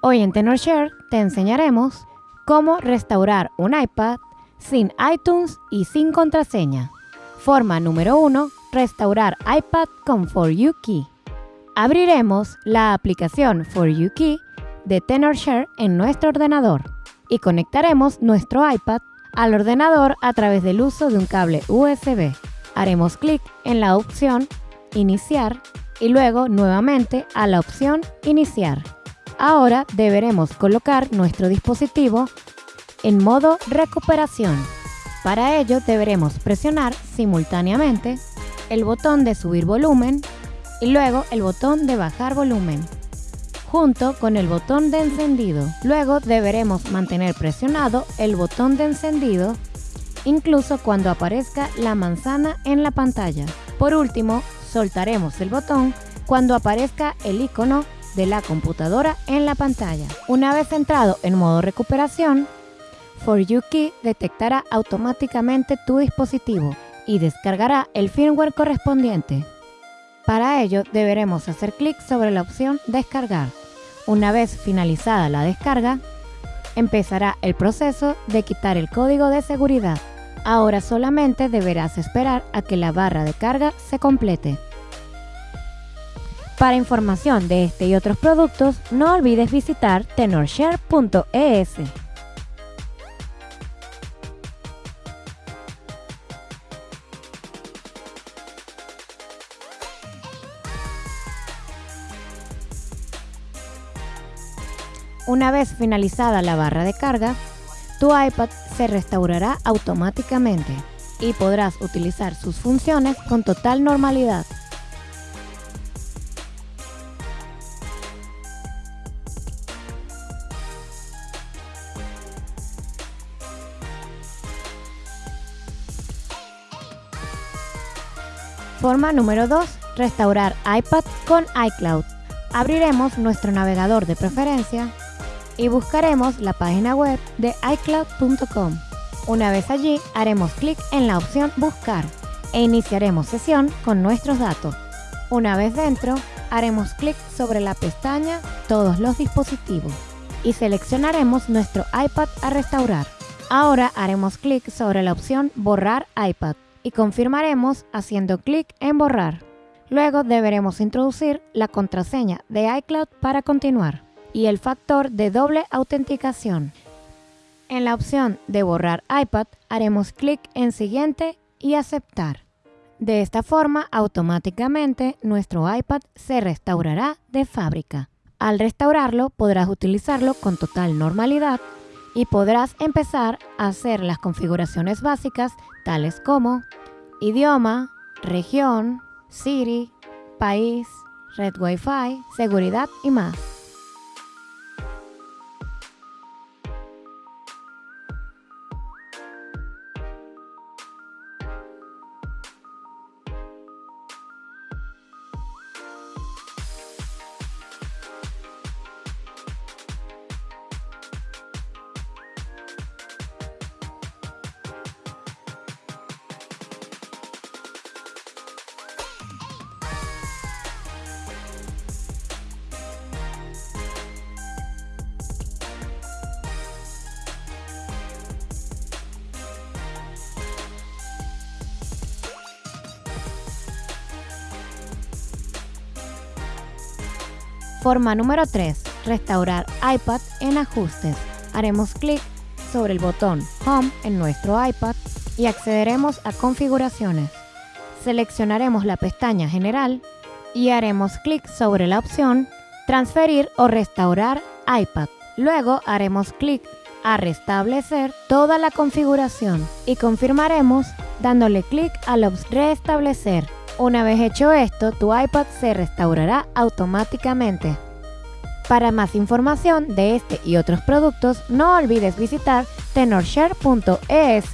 Hoy en TenorShare te enseñaremos cómo restaurar un iPad sin iTunes y sin contraseña. Forma número 1. Restaurar iPad con For You Key. Abriremos la aplicación For You Key de TenorShare en nuestro ordenador y conectaremos nuestro iPad al ordenador a través del uso de un cable USB. Haremos clic en la opción Iniciar y luego nuevamente a la opción Iniciar. Ahora deberemos colocar nuestro dispositivo en modo recuperación. Para ello deberemos presionar simultáneamente el botón de subir volumen y luego el botón de bajar volumen, junto con el botón de encendido. Luego deberemos mantener presionado el botón de encendido incluso cuando aparezca la manzana en la pantalla. Por último, soltaremos el botón cuando aparezca el icono de la computadora en la pantalla. Una vez entrado en modo recuperación, For You Key detectará automáticamente tu dispositivo y descargará el firmware correspondiente. Para ello deberemos hacer clic sobre la opción Descargar. Una vez finalizada la descarga, empezará el proceso de quitar el código de seguridad. Ahora solamente deberás esperar a que la barra de carga se complete. Para información de este y otros productos, no olvides visitar tenorshare.es. Una vez finalizada la barra de carga, tu iPad se restaurará automáticamente y podrás utilizar sus funciones con total normalidad. Forma número 2. Restaurar iPad con iCloud. Abriremos nuestro navegador de preferencia y buscaremos la página web de iCloud.com. Una vez allí, haremos clic en la opción Buscar e iniciaremos sesión con nuestros datos. Una vez dentro, haremos clic sobre la pestaña Todos los dispositivos y seleccionaremos nuestro iPad a restaurar. Ahora haremos clic sobre la opción Borrar iPad y confirmaremos haciendo clic en borrar. Luego deberemos introducir la contraseña de iCloud para continuar y el factor de doble autenticación. En la opción de borrar iPad haremos clic en siguiente y aceptar. De esta forma automáticamente nuestro iPad se restaurará de fábrica. Al restaurarlo podrás utilizarlo con total normalidad y podrás empezar a hacer las configuraciones básicas tales como idioma, región, Siri, país, red Wi-Fi, seguridad y más. Forma número 3. Restaurar iPad en ajustes. Haremos clic sobre el botón Home en nuestro iPad y accederemos a configuraciones. Seleccionaremos la pestaña General y haremos clic sobre la opción Transferir o restaurar iPad. Luego haremos clic a restablecer toda la configuración y confirmaremos dándole clic a la restablecer. Una vez hecho esto, tu iPad se restaurará automáticamente. Para más información de este y otros productos, no olvides visitar tenorshare.es.